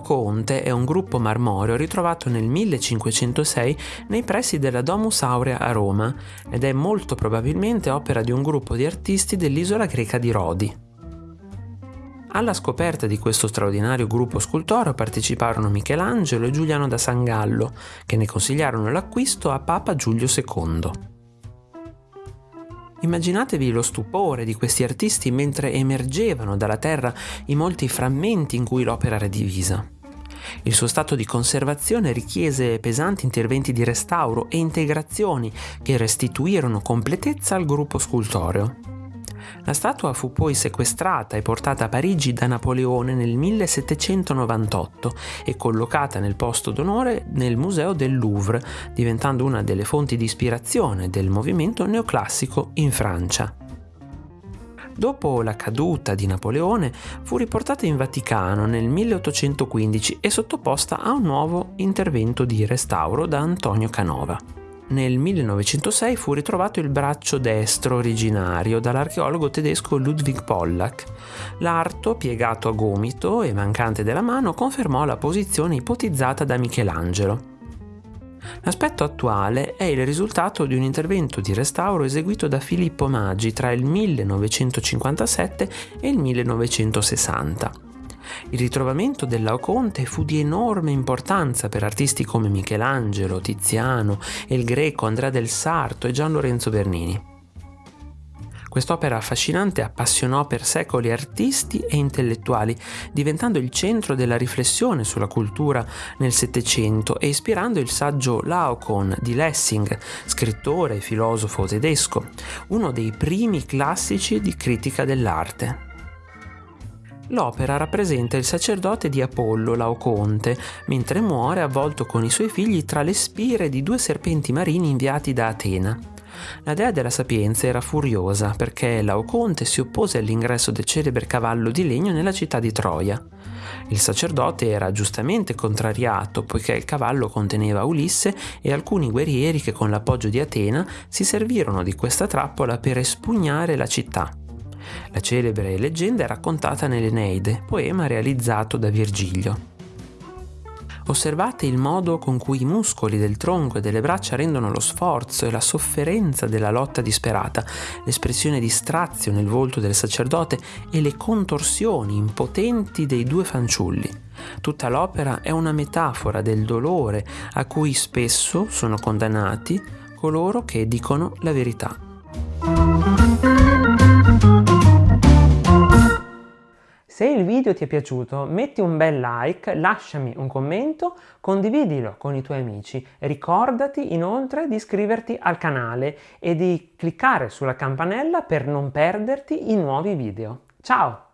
Laoconte è un gruppo marmoreo ritrovato nel 1506 nei pressi della Domus Aurea a Roma ed è molto probabilmente opera di un gruppo di artisti dell'isola greca di Rodi. Alla scoperta di questo straordinario gruppo scultoreo parteciparono Michelangelo e Giuliano da Sangallo, che ne consigliarono l'acquisto a Papa Giulio II. Immaginatevi lo stupore di questi artisti mentre emergevano dalla terra i molti frammenti in cui l'opera era divisa. Il suo stato di conservazione richiese pesanti interventi di restauro e integrazioni che restituirono completezza al gruppo scultoreo. La statua fu poi sequestrata e portata a Parigi da Napoleone nel 1798 e collocata nel posto d'onore nel Museo del Louvre, diventando una delle fonti di ispirazione del movimento neoclassico in Francia. Dopo la caduta di Napoleone fu riportata in Vaticano nel 1815 e sottoposta a un nuovo intervento di restauro da Antonio Canova nel 1906 fu ritrovato il braccio destro originario dall'archeologo tedesco Ludwig Pollack. L'arto, piegato a gomito e mancante della mano, confermò la posizione ipotizzata da Michelangelo. L'aspetto attuale è il risultato di un intervento di restauro eseguito da Filippo Maggi tra il 1957 e il 1960. Il ritrovamento del Laoconte fu di enorme importanza per artisti come Michelangelo, Tiziano, il greco Andrea del Sarto e Gian Lorenzo Bernini. Quest'opera affascinante appassionò per secoli artisti e intellettuali, diventando il centro della riflessione sulla cultura nel Settecento e ispirando il saggio Laocoon di Lessing, scrittore e filosofo tedesco, uno dei primi classici di critica dell'arte. L'opera rappresenta il sacerdote di Apollo, Laoconte, mentre muore avvolto con i suoi figli tra le spire di due serpenti marini inviati da Atena. La dea della sapienza era furiosa perché Laoconte si oppose all'ingresso del celebre cavallo di legno nella città di Troia. Il sacerdote era giustamente contrariato poiché il cavallo conteneva Ulisse e alcuni guerrieri che con l'appoggio di Atena si servirono di questa trappola per espugnare la città. La celebre leggenda è raccontata nell'Eneide, poema realizzato da Virgilio. Osservate il modo con cui i muscoli del tronco e delle braccia rendono lo sforzo e la sofferenza della lotta disperata, l'espressione di strazio nel volto del sacerdote e le contorsioni impotenti dei due fanciulli. Tutta l'opera è una metafora del dolore a cui spesso sono condannati coloro che dicono la verità. Se il video ti è piaciuto metti un bel like, lasciami un commento, condividilo con i tuoi amici. Ricordati inoltre di iscriverti al canale e di cliccare sulla campanella per non perderti i nuovi video. Ciao!